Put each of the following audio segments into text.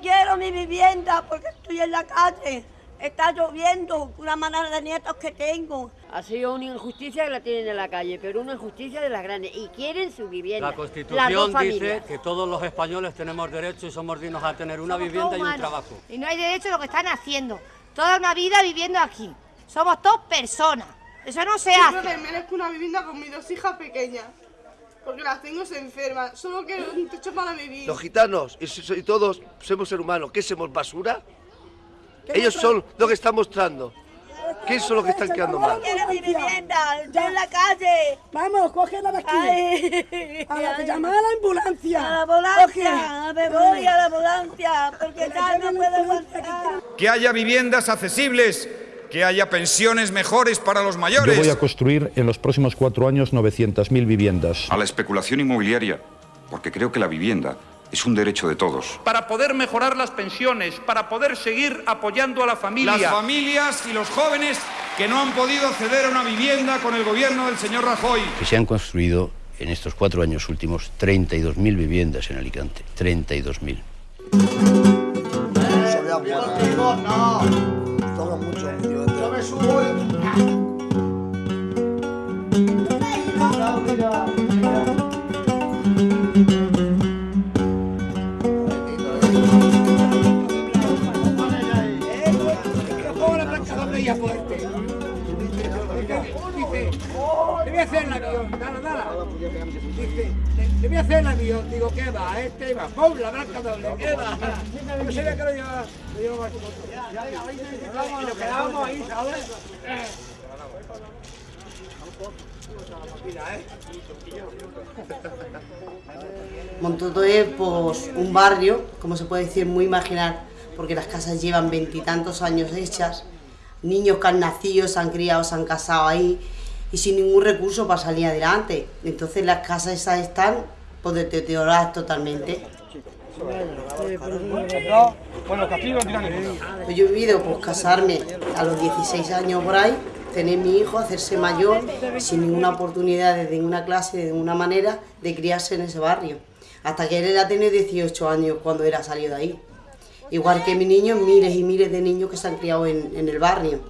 quiero mi vivienda porque estoy en la calle. Está lloviendo, una manada de nietos que tengo. Ha sido una injusticia que la tienen en la calle, pero una injusticia de las grandes. Y quieren su vivienda. La Constitución dice que todos los españoles tenemos derecho y somos dignos a tener una vivienda y un trabajo. Y no hay derecho a lo que están haciendo. Toda una vida viviendo aquí. Somos dos personas. Eso no se hace. Yo que merezco una vivienda con mis dos hijas pequeñas. Porque las tengo se enferman. Solo quiero un techo para vivir. Los gitanos y, y todos somos seres humanos. ¿Qué somos basura? Ellos son lo que están mostrando. ¿Qué son los que están quedando mal? quiero mi vivienda, estoy en la calle. Vamos, cógela de aquí. Ay, A la que ay. llama a la ambulancia. A la ambulancia, me voy a la ambulancia, porque ya no puedo aguantar. que haya viviendas accesibles, que haya pensiones mejores para los Yo mayores. voy a construir en los próximos cuatro años 900.000 viviendas. A la especulación inmobiliaria, porque creo que la vivienda es un derecho de todos. para poder mejorar las pensiones, para poder seguir apoyando a la familia. Las familias y los jóvenes que no han podido acceder a una vivienda con el gobierno del señor Rajoy. que se han construido en estos cuatro años últimos 32.000 viviendas en Alicante. 32.000. Le voy a hacer el avión, nada, nada. Dice, le voy a hacer el avión, digo, ¿qué va? Va, ¡pum! La blanca doble, ¿qué va? Yo sabía que lo llevaba, lo llevaba aquí. Y nos quedábamos ahí, ¿sabes? Montoto es pues, un barrio, como se puede decir, muy marginal, porque las casas llevan veintitantos años hechas, niños que han nacido, se han criado, se han casado ahí y sin ningún recurso para salir adelante. Entonces las casas esas están pues, deterioradas totalmente. Pues yo he vivido pues, casarme a los 16 años por ahí, tener mi hijo, hacerse mayor, sin ninguna oportunidad de ninguna clase, de ninguna manera, de criarse en ese barrio. Hasta que él ha tenido 18 años cuando era salido de ahí. Igual que mi niño, miles y miles de niños que se han criado en, en el barrio.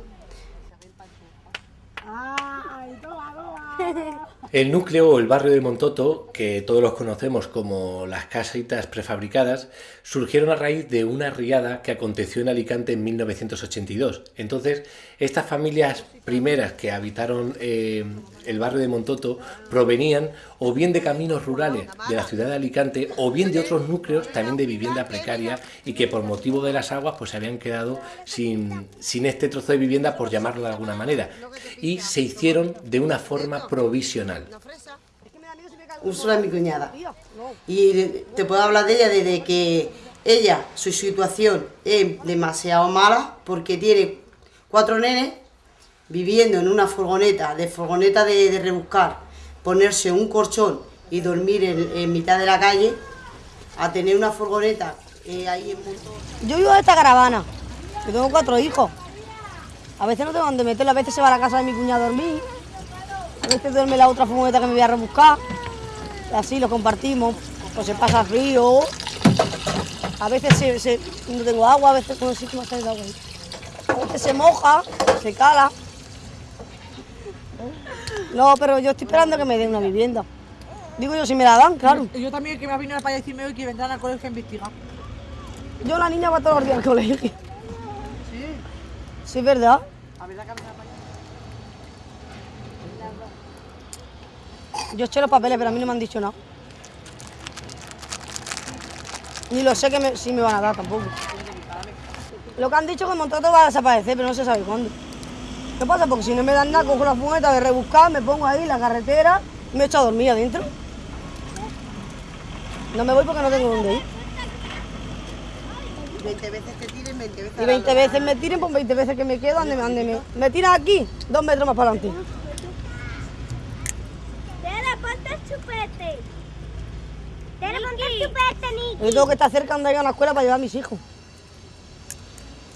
El núcleo o el barrio de Montoto, que todos los conocemos como las casitas prefabricadas, surgieron a raíz de una riada que aconteció en Alicante en 1982. Entonces, estas familias primeras que habitaron eh, el barrio de Montoto provenían o bien de caminos rurales de la ciudad de Alicante o bien de otros núcleos también de vivienda precaria y que por motivo de las aguas pues se habían quedado sin, sin este trozo de vivienda por llamarlo de alguna manera y se hicieron de una forma provisional. Úrsula es mi cuñada. Y te puedo hablar de ella desde que ella, su situación es demasiado mala porque tiene cuatro nenes viviendo en una furgoneta, de furgoneta de, de rebuscar, ponerse un colchón y dormir en, mitad de la calle, a tener una furgoneta eh, ahí en Montoto. Yo vivo de esta caravana. Yo tengo cuatro hijos. A veces no tengo dónde meterlo, a veces se va a la casa de mi cuñado a dormir. A veces duerme la otra furgoneta que me voy a rebuscar. Y así lo compartimos. Pues se pasa frío. A veces se, no tengo agua, a veces cómo hacer el agua. A se moja, se cala. No, pero yo estoy esperando que me den una vivienda. Digo yo, si me la dan, claro. Yo también que me ha venido para decirme hoy que vendrán al colegio a investigar. Yo la niña va todos los días al colegio. Sí. Sí, es verdad. Yo eché los papeles, pero a mí no me han dicho nada. Ni lo sé que me- si me van a dar tampoco. Lo que han dicho es que el contrato va a desaparecer, pero no se sabe cuándo. ¿Qué pasa? Porque si no me dan nada, cojo la fumeta de rebuscar, me pongo ahí en la carretera y me echo a dormir adentro. No me voy porque no tengo dónde ir. 20 veces te tiren, 20 veces Y 20 veces me tiren, pues 20 veces que me quedo, ande, ande, me, me tiran aquí, dos metros más para adelante. Tere, ponte el chupete. Tere, ponte el chupete, Niki. Yo tengo que estar cerca donde haya una escuela para llevar a mis hijos.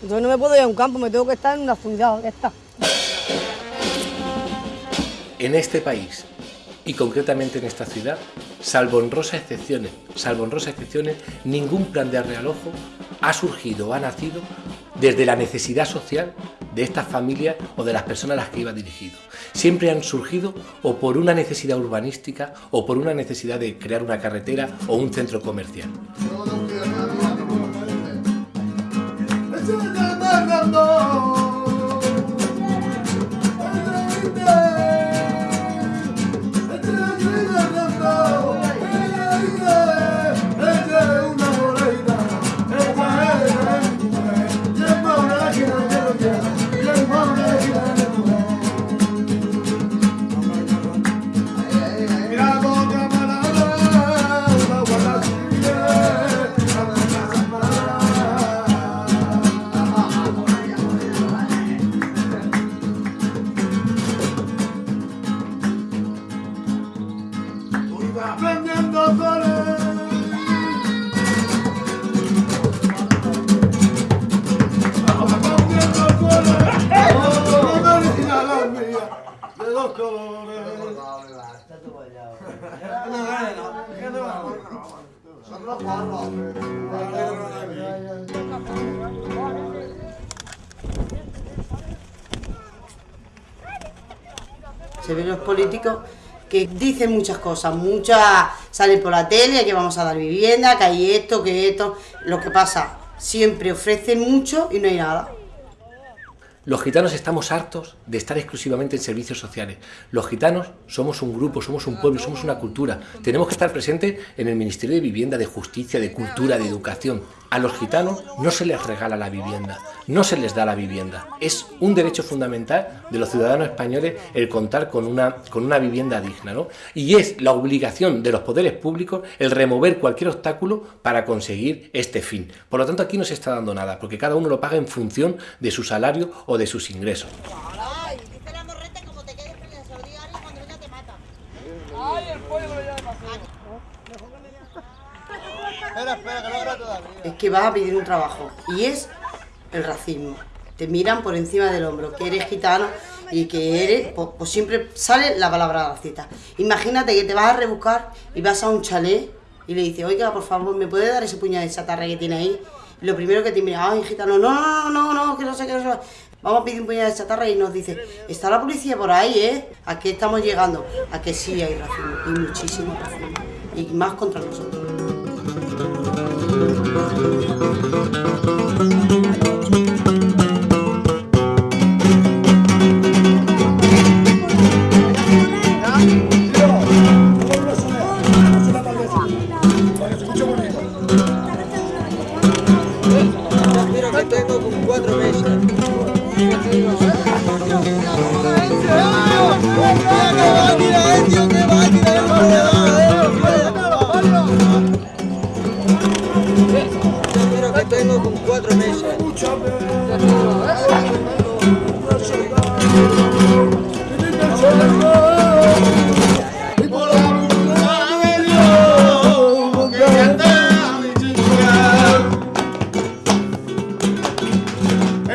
Entonces no me puedo ir a un campo, me tengo que estar en una ya está. En este país y concretamente en esta ciudad, salvo honrosas excepciones, salvo honrosas excepciones, ningún plan de arrealojo ha surgido, ha nacido desde la necesidad social de estas familias o de las personas a las que iba dirigido. Siempre han surgido o por una necesidad urbanística o por una necesidad de crear una carretera o un centro comercial. Se ven los políticos que dicen muchas cosas, muchas salen por la tele, que vamos a dar vivienda, que hay esto, que esto. Lo que pasa, siempre ofrecen mucho y no hay nada. Los gitanos estamos hartos de estar exclusivamente en servicios sociales. Los gitanos somos un grupo, somos un pueblo, somos una cultura. Tenemos que estar presentes en el Ministerio de Vivienda, de Justicia, de Cultura, de Educación. A los gitanos no se les regala la vivienda, no se les da la vivienda. Es un derecho fundamental de los ciudadanos españoles el contar con una, con una vivienda digna. ¿no? Y es la obligación de los poderes públicos el remover cualquier obstáculo para conseguir este fin. Por lo tanto, aquí no se está dando nada, porque cada uno lo paga en función de su salario de sus ingresos. Es que vas a pedir un trabajo y es el racismo. Te miran por encima del hombro, que eres gitano y que eres, pues, pues siempre sale la palabra racista. Imagínate que te vas a rebuscar y vas a un chalet y le dices, oiga, por favor, ¿me puede dar ese puñado de chatarra que tiene ahí? Y lo primero que te mira, ay, gitano, no, no, no, no, que no sé, que no sé. Vamos a pedir un puñado de chatarra y nos dice, está la policía por ahí, ¿eh? ¿A qué estamos llegando? A que sí hay racismo, y muchísimo racismo. Y más contra nosotros.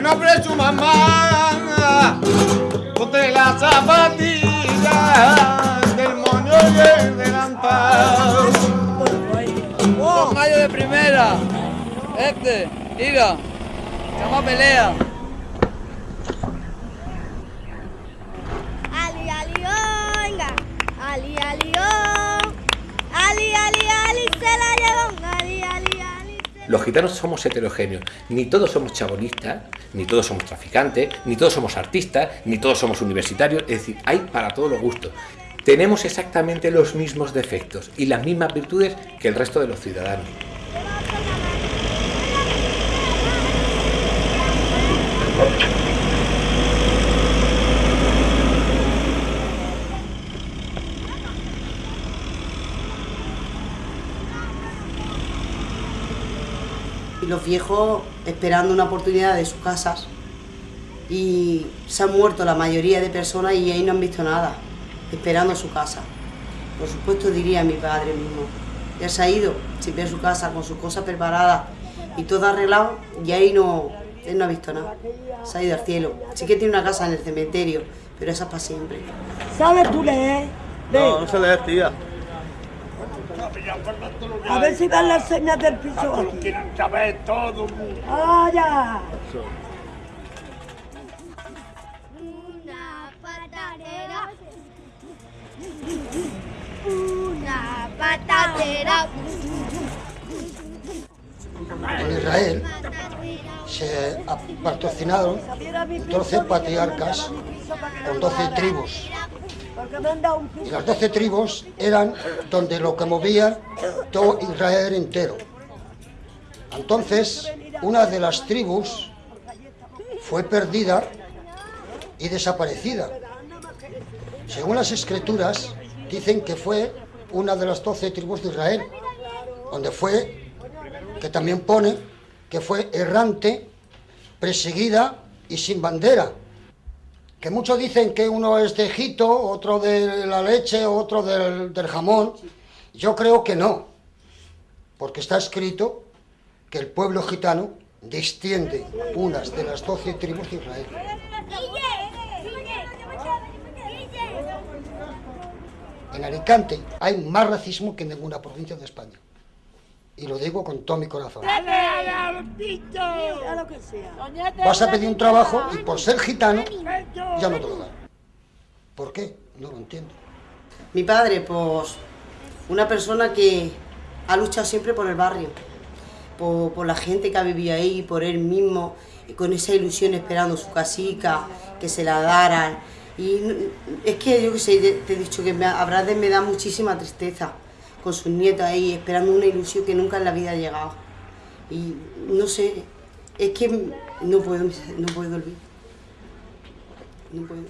Nombre de su mamá, ponte la zapatilla del moño y el delantal. Dos gallos de primera. Este, mira. Llama pelea. Los gitanos somos heterogéneos. Ni todos somos chabolistas, ni todos somos traficantes, ni todos somos artistas, ni todos somos universitarios. Es decir, hay para todos los gustos. Tenemos exactamente los mismos defectos y las mismas virtudes que el resto de los ciudadanos. Los viejos esperando una oportunidad de sus casas y se han muerto la mayoría de personas y ahí no han visto nada, esperando su casa. Por supuesto diría mi padre mismo, ya se ha ido, sin ver su casa, con sus cosas preparadas y todo arreglado y ahí no, él no ha visto nada, se ha ido al cielo. Sí que tiene una casa en el cementerio, pero esa es para siempre. ¿Sabes tú leer? No, no sé leer, tía. A ver si dan las señas del piso aquí. Quieren saber todo. ¡Ah, ya! Una patatera. Una patatera. En Israel se patrocinaron 12 patriarcas con 12 tribus. Porque me han dado un Y las 12 tribus eran donde lo que movía todo Israel entero. Entonces, una de las tribus fue perdida y desaparecida. Según las escrituras, dicen que fue una de las 12 tribus de Israel, donde fue, que también pone, que fue errante, perseguida y sin bandera. Que muchos dicen que uno es de Egipto, otro de la leche, otro del, del jamón. Yo creo que no, porque está escrito que el pueblo gitano desciende unas de las doce tribus de Israel. En Alicante hay más racismo que en ninguna provincia de España. Y lo digo con todo mi corazón. Sea lo que sea. Vas a pedir un trabajo y por ser gitano ya no te lo dan. ¿Por qué? No lo entiendo. Mi padre, pues, una persona que ha luchado siempre por el barrio, por, por la gente que ha vivido ahí, por él mismo, y con esa ilusión esperando su casica, que se la daran. Y es que yo que sé, te he dicho que me, me da muchísima tristeza con sus nietos ahí, esperando una ilusión que nunca en la vida ha llegado. Y no sé, es que no puedo, no puedo olvidar. No puedo.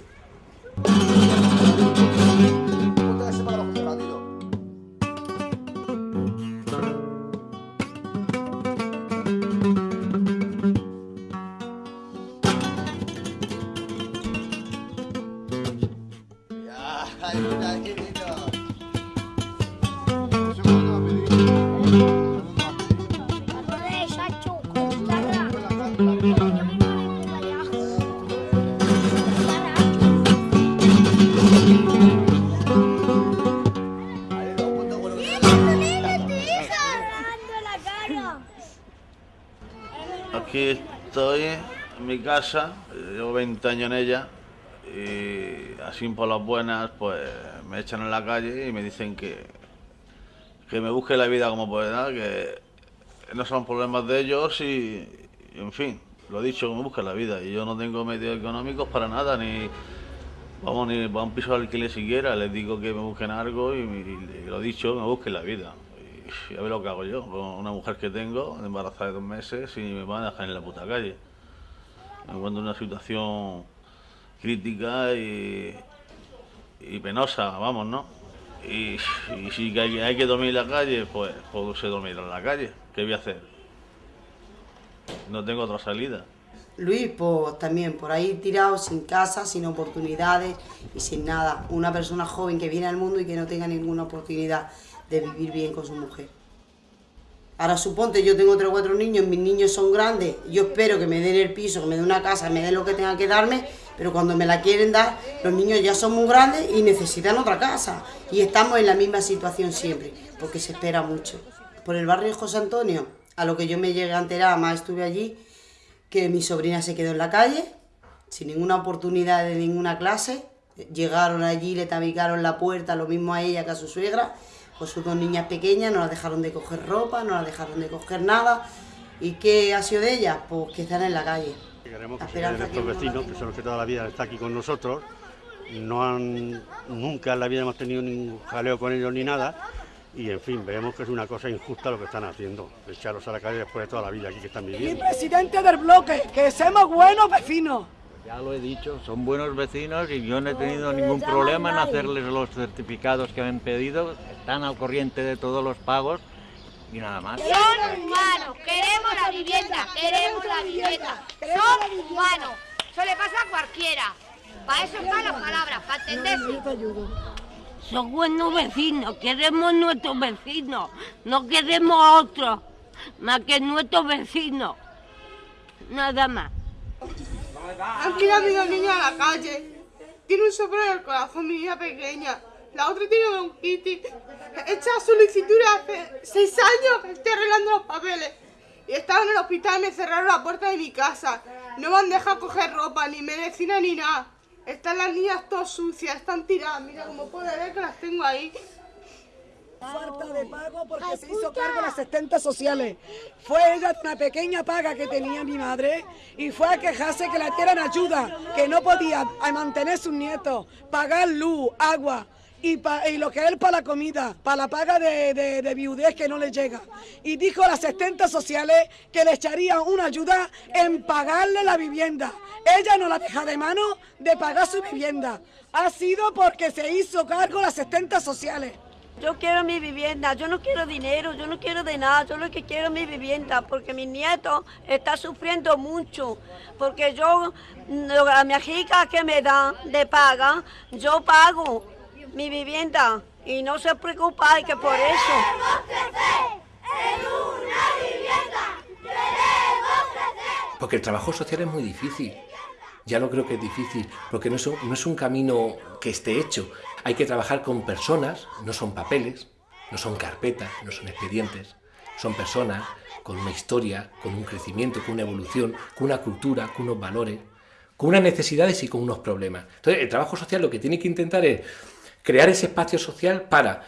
Aquí estoy en mi casa, llevo 20 años en ella y así por las buenas pues me echan en la calle y me dicen que, que me busque la vida como pueda, que no son problemas de ellos y, y, en fin, lo dicho, me busquen la vida y yo no tengo medios económicos para nada ni vamos ni para un piso de alquiler siquiera, les digo que me busquen algo y, y lo dicho, me busquen la vida. A ver lo que hago yo, con una mujer que tengo, embarazada de dos meses, y me van a dejar en la puta calle. Me encuentro en una situación crítica y, y penosa, vamos, ¿no? Y, y si hay, hay que dormir en la calle, pues puedo ser dormir en la calle. ¿Qué voy a hacer? No tengo otra salida. Luis, pues también por ahí tirado, sin casa, sin oportunidades y sin nada. Una persona joven que viene al mundo y que no tenga ninguna oportunidad de vivir bien con su mujer. Ahora suponte, yo tengo tres o cuatro niños, mis niños son grandes, yo espero que me den el piso, que me den una casa, me den lo que tengan que darme, pero cuando me la quieren dar, los niños ya son muy grandes y necesitan otra casa. Y estamos en la misma situación siempre, porque se espera mucho. Por el barrio José Antonio, a lo que yo me llegué a enterar, más estuve allí, que mi sobrina se quedó en la calle, sin ninguna oportunidad de ninguna clase. Llegaron allí, le tabicaron la puerta, lo mismo a ella que a su suegra, con sus dos niñas pequeñas, no las dejaron de coger ropa, no las dejaron de coger nada. ¿Y qué ha sido de ellas? Pues que están en la calle. Queremos que se queden esperanza estos que vecinos, que son los que toda la vida están aquí con nosotros. No han, nunca en la vida hemos tenido ningún jaleo con ellos ni nada. Y en fin, vemos que es una cosa injusta lo que están haciendo, echarlos a la calle después de toda la vida aquí que están Y viviendo. presidente del bloque, que seamos buenos vecinos. Ya lo he dicho, son buenos vecinos y yo no he tenido ningún problema en hacerles los certificados que me han pedido, están al corriente de todos los pagos y nada más. Son humanos, queremos la vivienda, queremos la vivienda. Son humanos. Eso le pasa a cualquiera. Para eso están las palabras, para entenderse. Son buenos vecinos, queremos nuestros vecinos, no queremos a otros, más que nuestros vecinos. Nada más. Han tirado a mi niño a la calle. Tiene un soplo en el corazón, mi niña pequeña. La otra tiene bronquitis. He hecho solicitud hace seis años que estoy arreglando los papeles. Y estaba en el hospital y me cerraron la puerta de mi casa. No me han dejado coger ropa, ni medicina, ni nada. Están las niñas todas sucias, están tiradas. Mira, como puede ver que las tengo ahí. Falta de pago porque se hizo cargo de las asistentes sociales. Fue ella una pequeña paga que tenía mi madre y fue a quejarse que la dieran ayuda, que no podía a mantener sus nietos, pagar luz, agua. Y, pa- y lo que es para la comida, para la paga de, de, de viudez que no le llega. Y dijo a las asistentes sociales que le echarían una ayuda en pagarle la vivienda. Ella no la deja de mano de pagar su vivienda. Ha sido porque se hizo cargo las asistentes sociales. Yo quiero mi vivienda, yo no quiero dinero, yo no quiero de nada, yo lo que quiero es mi vivienda, porque mi nieto está sufriendo mucho, porque yo, a mi hija que me da de paga, yo pago mi vivienda y no se preocupa que por eso. Porque el trabajo social es muy difícil. Ya lo creo que es difícil, porque no es un camino que esté hecho. Hay que trabajar con personas, no son papeles, no son carpetas, no son expedientes. Son personas con una historia, con un crecimiento, con una evolución, con una cultura, con unos valores, con unas necesidades y con unos problemas. Entonces, el trabajo social lo que tiene que intentar es crear ese espacio social para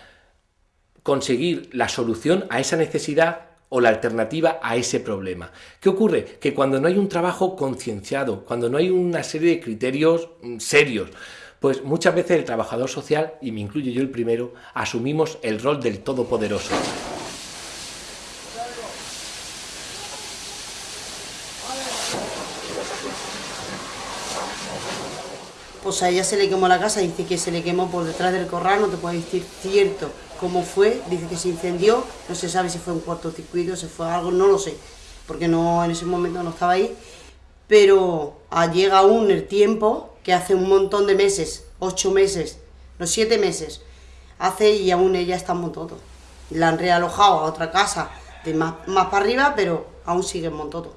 conseguir la solución a esa necesidad o la alternativa a ese problema. ¿Qué ocurre? Que cuando no hay un trabajo concienciado, cuando no hay una serie de criterios mm, serios, pues muchas veces el trabajador social, y me incluyo yo el primero, asumimos el rol del todopoderoso. Pues a ella se le quemó la casa, dice que se le quemó por detrás del corral, no te puedo decir cierto cómo fue, dice que se incendió, no se sabe si fue un cortocircuito, si fue algo, no lo sé, porque no en ese momento no estaba ahí, pero llega aún el tiempo que hace un montón de meses, ocho meses, no siete meses, hace y aún ella está en Montoto. La han realojado a otra casa de más, más para arriba, pero aún sigue en Montoto.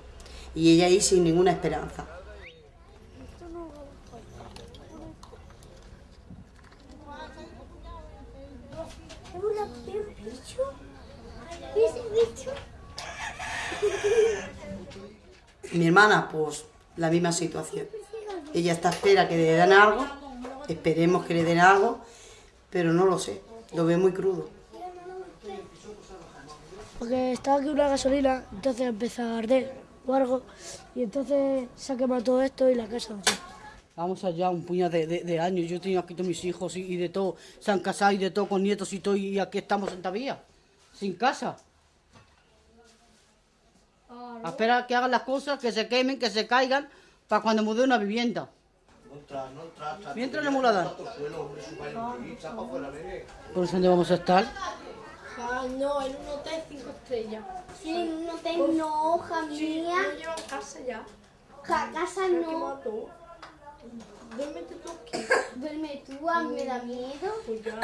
Y ella ahí sin ninguna esperanza. Mi hermana, pues la misma situación. Ella está a espera que le den algo, esperemos que le den algo, pero no lo sé, lo ve muy crudo. Porque estaba aquí una gasolina, entonces empezó a arder o algo, y entonces se ha quemado todo esto y la casa no sé. Vamos allá, un puñado de, de- de años. Yo tengo aquí todos mis hijos y, y de todo. Se han casado y de todo, con nietos y todo. Y aquí estamos en Tavía, sin casa. A esperar que hagan las cosas, que se quemen, que se caigan, para cuando me dé una vivienda. Mientras no me la dan. ¿Por eso dónde vamos a estar? Ah, no, en un hotel cinco estrellas. Sí, en un hotel no, hija Sí, mía. no llevan casa ya. Ja, casa no. Duérmete tú aquí. Duerme tú, a mí me da miedo. Pues ya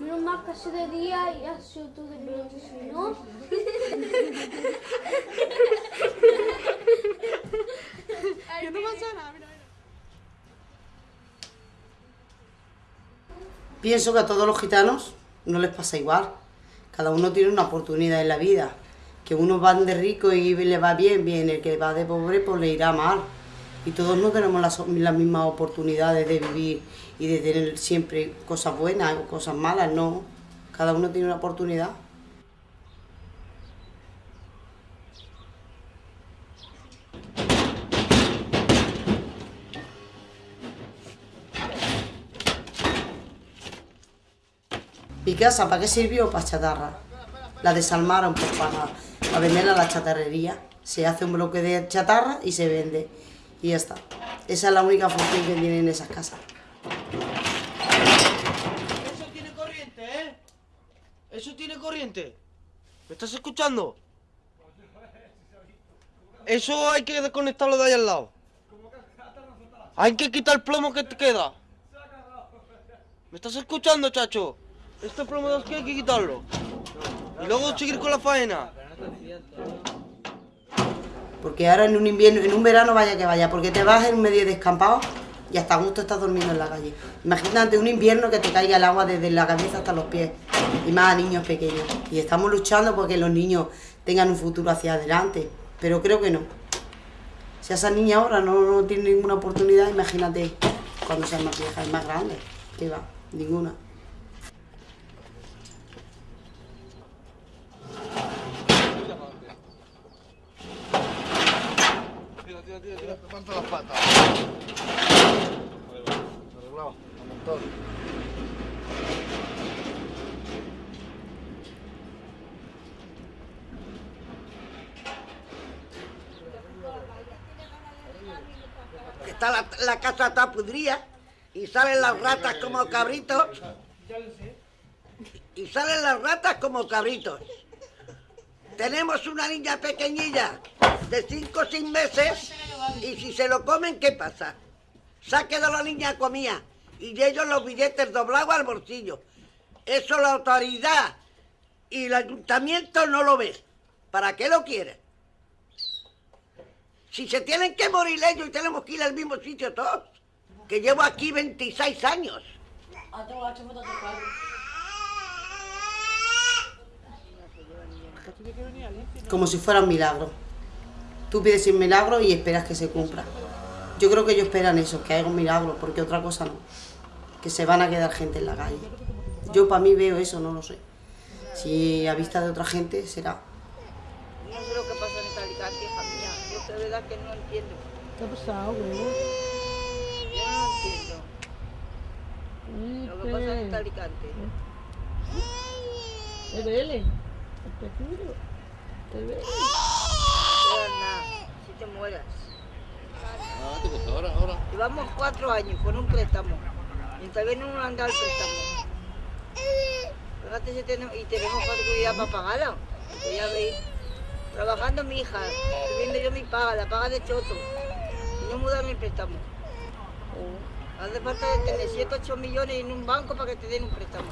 está. Menos mal que hace de día y hace tú de noche, si no. Que no pasa nada, mira, mira. Pienso que a todos los gitanos no les pasa igual. Cada uno tiene una oportunidad en la vida. Que unos van de rico y le va bien, bien. El que va de pobre, pues le irá mal. Y todos no tenemos las, las mismas oportunidades de vivir y de tener siempre cosas buenas o cosas malas, no. Cada uno tiene una oportunidad. ¿Mi casa para qué sirvió? Para chatarra. La desalmaron pues, para, para venderla a la chatarrería. Se hace un bloque de chatarra y se vende. Y ya está. Esa es la única función que tienen esas casas. Eso tiene corriente, ¿eh? Eso tiene corriente. ¿Me estás escuchando? Eso hay que desconectarlo de ahí al lado. Hay que quitar el plomo que te queda. ¿Me estás escuchando, chacho? Este plomo de aquí hay que quitarlo. Y luego seguir con la faena. Porque ahora en un invierno, en un verano vaya que vaya, porque te vas en medio descampado y hasta gusto estás durmiendo en la calle. Imagínate un invierno que te caiga el agua desde la cabeza hasta los pies, y más a niños pequeños. Y estamos luchando porque los niños tengan un futuro hacia adelante, pero creo que no. Si esa niña ahora no, tiene ninguna oportunidad, imagínate cuando sea más vieja y más grande. ¿Qué va? Ninguna. Tira, las patas. Arreglado, un montón. Está la, casa está y salen las ratas como cabritos. Y salen las ratas como cabritos. Tenemos una niña pequeñilla de 5 o 6 meses y si se lo comen, ¿qué pasa? Se ha quedado la niña comía y ellos los billetes doblados al bolsillo. Eso la autoridad y el ayuntamiento no lo ves. ¿Para qué lo quieren? Si se tienen que morir ellos y tenemos que ir al mismo sitio todos. Que llevo aquí 26 años. como si fuera un milagro. Tú pides un milagro y esperas que se cumpla. Yo creo que ellos esperan eso, que haya un milagro, porque otra cosa no. Que se van a quedar gente en la calle. Yo para mí veo eso, no lo sé. Si a vista de otra gente será. No sé lo que pasa en esta Alicante, hija mía. Yo de verdad que no entiendo. ¿Qué ha pasado, güey? Yo no lo entiendo. Lo que pasa en esta Alicante. ¿Te vele? ¿El pequeño? ¿Te vele? No te dan nada, si te mueras. ahora, ahora. Llevamos cuatro años con un préstamo. Y todavía no nos han dado el préstamo. Fíjate si tenemos, y tenemos facilidad para pagarla. Porque ya veis, trabajando mi hija, subiendo yo mi paga, la paga de choto. Y no me dan el préstamo. Hace falta de tener 7, 8 millones en un banco para que te den un préstamo.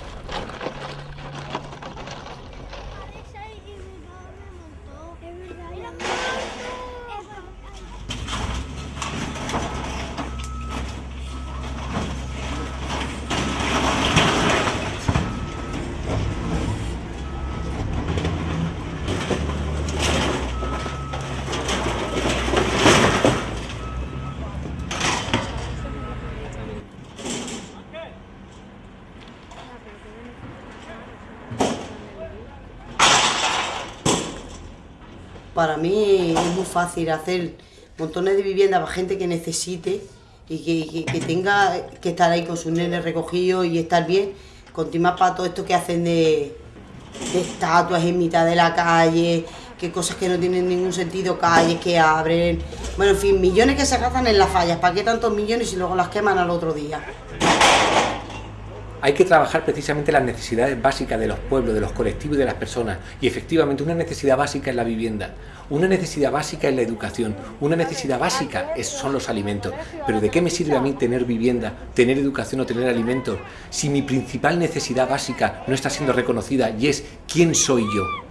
Para mí es muy fácil hacer montones de viviendas para gente que necesite y que, tenga que estar ahí con sus nenes recogidos y estar bien, continuar para todo esto que hacen de, de estatuas en mitad de la calle, que cosas que no tienen ningún sentido, calles que abren, bueno, en fin, millones que se gastan en las fallas, ¿para qué tantos millones y luego las queman al otro día? Hay que trabajar precisamente las necesidades básicas de los pueblos, de los colectivos y de las personas. Y efectivamente una necesidad básica es la vivienda, una necesidad básica es la educación, una necesidad básica son los alimentos. Pero ¿de qué me sirve a mí tener vivienda, tener educación o tener alimentos si mi principal necesidad básica no está siendo reconocida y es quién soy yo?